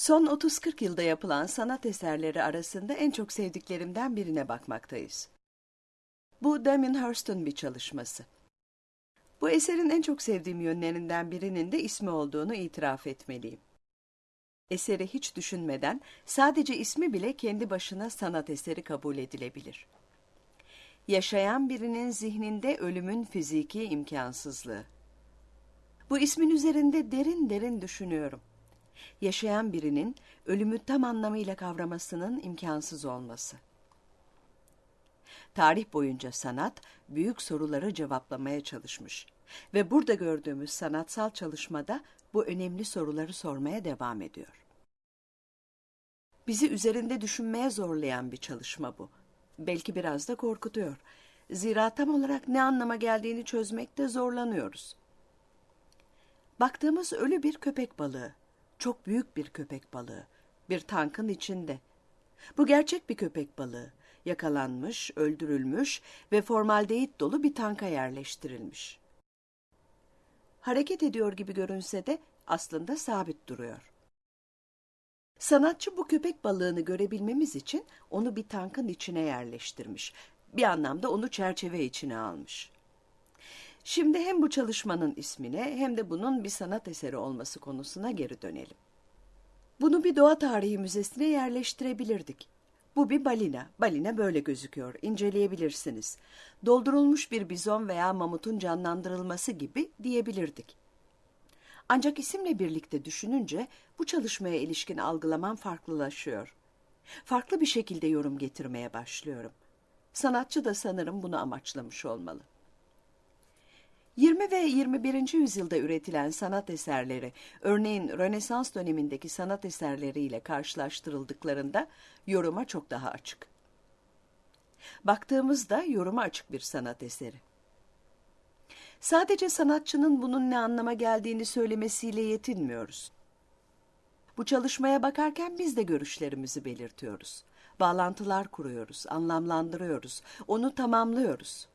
Son 30-40 yılda yapılan sanat eserleri arasında en çok sevdiklerimden birine bakmaktayız. Bu Damien Hirst'un bir çalışması. Bu eserin en çok sevdiğim yönlerinden birinin de ismi olduğunu itiraf etmeliyim. Eseri hiç düşünmeden sadece ismi bile kendi başına sanat eseri kabul edilebilir. Yaşayan birinin zihninde ölümün fiziki imkansızlığı. Bu ismin üzerinde derin derin düşünüyorum. Yaşayan birinin ölümü tam anlamıyla kavramasının imkansız olması. Tarih boyunca sanat büyük soruları cevaplamaya çalışmış ve burada gördüğümüz sanatsal çalışmada bu önemli soruları sormaya devam ediyor. Bizi üzerinde düşünmeye zorlayan bir çalışma bu. Belki biraz da korkutuyor. Zira tam olarak ne anlama geldiğini çözmekte zorlanıyoruz. Baktığımız ölü bir köpek balığı. Çok büyük bir köpek balığı. Bir tankın içinde. Bu gerçek bir köpek balığı. Yakalanmış, öldürülmüş ve formaldehit dolu bir tanka yerleştirilmiş. Hareket ediyor gibi görünse de aslında sabit duruyor. Sanatçı bu köpek balığını görebilmemiz için onu bir tankın içine yerleştirmiş. Bir anlamda onu çerçeve içine almış. Şimdi hem bu çalışmanın ismine hem de bunun bir sanat eseri olması konusuna geri dönelim. Bunu bir doğa tarihi müzesine yerleştirebilirdik. Bu bir balina. Balina böyle gözüküyor. İnceleyebilirsiniz. Doldurulmuş bir bizon veya mamutun canlandırılması gibi diyebilirdik. Ancak isimle birlikte düşününce bu çalışmaya ilişkin algılamam farklılaşıyor. Farklı bir şekilde yorum getirmeye başlıyorum. Sanatçı da sanırım bunu amaçlamış olmalı. 20 ve 21. yüzyılda üretilen sanat eserleri, örneğin Rönesans dönemindeki sanat eserleriyle karşılaştırıldıklarında yoruma çok daha açık. Baktığımızda yoruma açık bir sanat eseri. Sadece sanatçının bunun ne anlama geldiğini söylemesiyle yetinmiyoruz. Bu çalışmaya bakarken biz de görüşlerimizi belirtiyoruz. Bağlantılar kuruyoruz, anlamlandırıyoruz, onu tamamlıyoruz.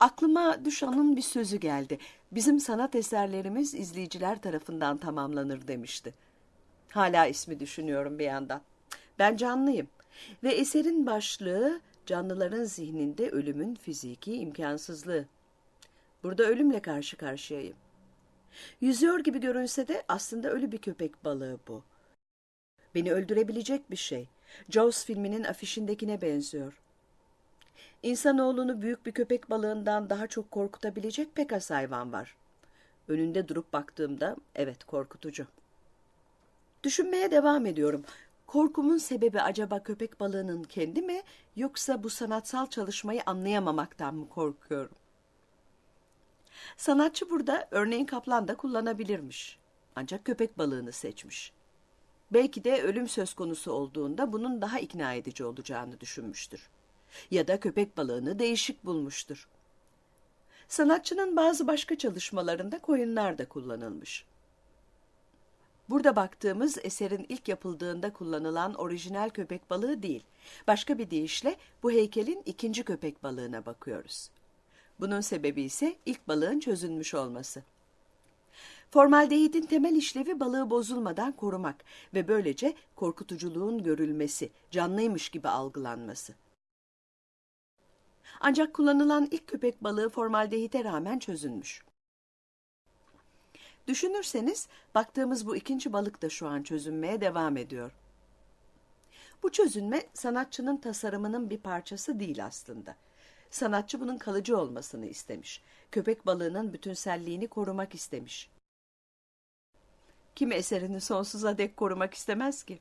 Aklıma Düşan'ın bir sözü geldi. Bizim sanat eserlerimiz izleyiciler tarafından tamamlanır demişti. Hala ismi düşünüyorum bir yandan. Ben canlıyım ve eserin başlığı canlıların zihninde ölümün fiziki imkansızlığı. Burada ölümle karşı karşıyayım. Yüzüyor gibi görünse de aslında ölü bir köpek balığı bu. Beni öldürebilecek bir şey. Jaws filminin afişindekine benziyor. İnsanoğlunu büyük bir köpek balığından daha çok korkutabilecek pek az hayvan var. Önünde durup baktığımda evet korkutucu. Düşünmeye devam ediyorum. Korkumun sebebi acaba köpek balığının kendi mi yoksa bu sanatsal çalışmayı anlayamamaktan mı korkuyorum? Sanatçı burada örneğin kaplan da kullanabilirmiş. Ancak köpek balığını seçmiş. Belki de ölüm söz konusu olduğunda bunun daha ikna edici olacağını düşünmüştür. Ya da köpek balığını değişik bulmuştur. Sanatçının bazı başka çalışmalarında koyunlar da kullanılmış. Burada baktığımız eserin ilk yapıldığında kullanılan orijinal köpek balığı değil. Başka bir deyişle bu heykelin ikinci köpek balığına bakıyoruz. Bunun sebebi ise ilk balığın çözülmüş olması. Formaldehidin temel işlevi balığı bozulmadan korumak ve böylece korkutuculuğun görülmesi, canlıymış gibi algılanması. Ancak kullanılan ilk köpek balığı formaldehite rağmen çözülmüş. Düşünürseniz baktığımız bu ikinci balık da şu an çözünmeye devam ediyor. Bu çözünme sanatçının tasarımının bir parçası değil aslında. Sanatçı bunun kalıcı olmasını istemiş. Köpek balığının bütünselliğini korumak istemiş. Kim eserini sonsuza dek korumak istemez ki?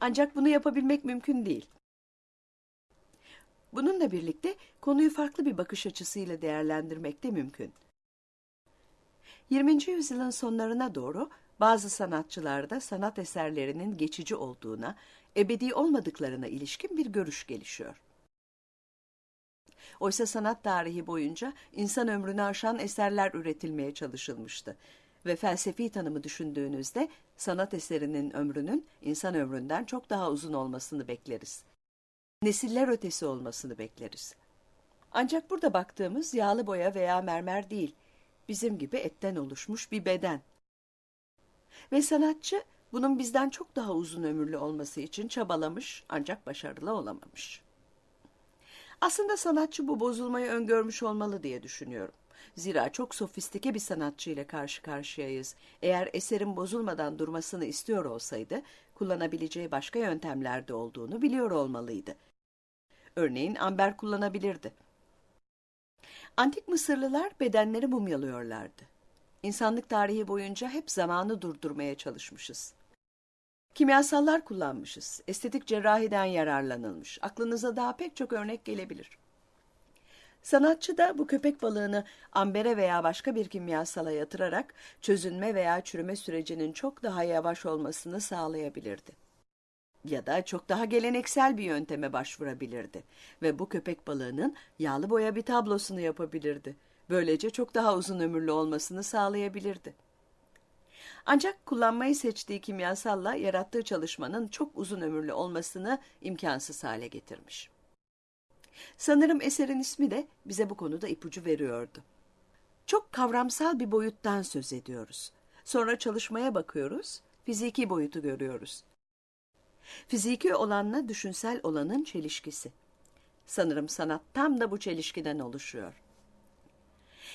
Ancak bunu yapabilmek mümkün değil. Bununla birlikte konuyu farklı bir bakış açısıyla değerlendirmek de mümkün. 20. yüzyılın sonlarına doğru bazı sanatçılarda sanat eserlerinin geçici olduğuna, ebedi olmadıklarına ilişkin bir görüş gelişiyor. Oysa sanat tarihi boyunca insan ömrünü aşan eserler üretilmeye çalışılmıştı. Ve felsefi tanımı düşündüğünüzde sanat eserinin ömrünün insan ömründen çok daha uzun olmasını bekleriz. Nesiller ötesi olmasını bekleriz. Ancak burada baktığımız yağlı boya veya mermer değil, bizim gibi etten oluşmuş bir beden. Ve sanatçı bunun bizden çok daha uzun ömürlü olması için çabalamış ancak başarılı olamamış. Aslında sanatçı bu bozulmayı öngörmüş olmalı diye düşünüyorum. Zira çok sofistike bir sanatçı ile karşı karşıyayız. Eğer eserin bozulmadan durmasını istiyor olsaydı, kullanabileceği başka yöntemlerde olduğunu biliyor olmalıydı. Örneğin amber kullanabilirdi. Antik Mısırlılar bedenleri mumyalıyorlardı. İnsanlık tarihi boyunca hep zamanı durdurmaya çalışmışız. Kimyasallar kullanmışız. Estetik cerrahiden yararlanılmış. Aklınıza daha pek çok örnek gelebilir. Sanatçı da bu köpek balığını ambere veya başka bir kimyasala yatırarak çözünme veya çürüme sürecinin çok daha yavaş olmasını sağlayabilirdi. Ya da çok daha geleneksel bir yönteme başvurabilirdi ve bu köpek balığının yağlı boya bir tablosunu yapabilirdi. Böylece çok daha uzun ömürlü olmasını sağlayabilirdi. Ancak kullanmayı seçtiği kimyasalla yarattığı çalışmanın çok uzun ömürlü olmasını imkansız hale getirmiş. Sanırım eserin ismi de bize bu konuda ipucu veriyordu. Çok kavramsal bir boyuttan söz ediyoruz. Sonra çalışmaya bakıyoruz, fiziki boyutu görüyoruz. Fiziki olanla düşünsel olanın çelişkisi. Sanırım sanat tam da bu çelişkiden oluşuyor.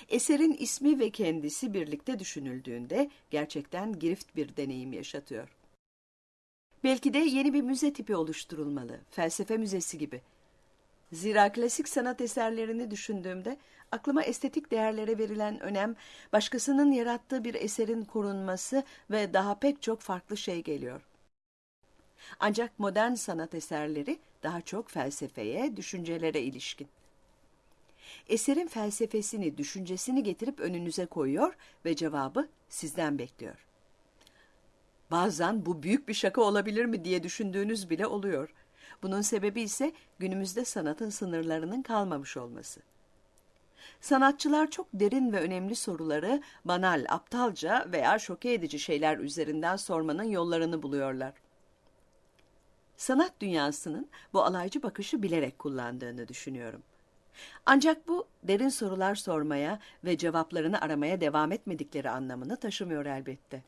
Eserin ismi ve kendisi birlikte düşünüldüğünde gerçekten girift bir deneyim yaşatıyor. Belki de yeni bir müze tipi oluşturulmalı, felsefe müzesi gibi. Zira klasik sanat eserlerini düşündüğümde aklıma estetik değerlere verilen önem, başkasının yarattığı bir eserin korunması ve daha pek çok farklı şey geliyor. Ancak modern sanat eserleri daha çok felsefeye, düşüncelere ilişkin. Eserin felsefesini, düşüncesini getirip önünüze koyuyor ve cevabı sizden bekliyor. Bazen bu büyük bir şaka olabilir mi diye düşündüğünüz bile oluyor. Bunun sebebi ise günümüzde sanatın sınırlarının kalmamış olması. Sanatçılar çok derin ve önemli soruları banal, aptalca veya şoke edici şeyler üzerinden sormanın yollarını buluyorlar. Sanat dünyasının bu alaycı bakışı bilerek kullandığını düşünüyorum. Ancak bu derin sorular sormaya ve cevaplarını aramaya devam etmedikleri anlamını taşımıyor elbette.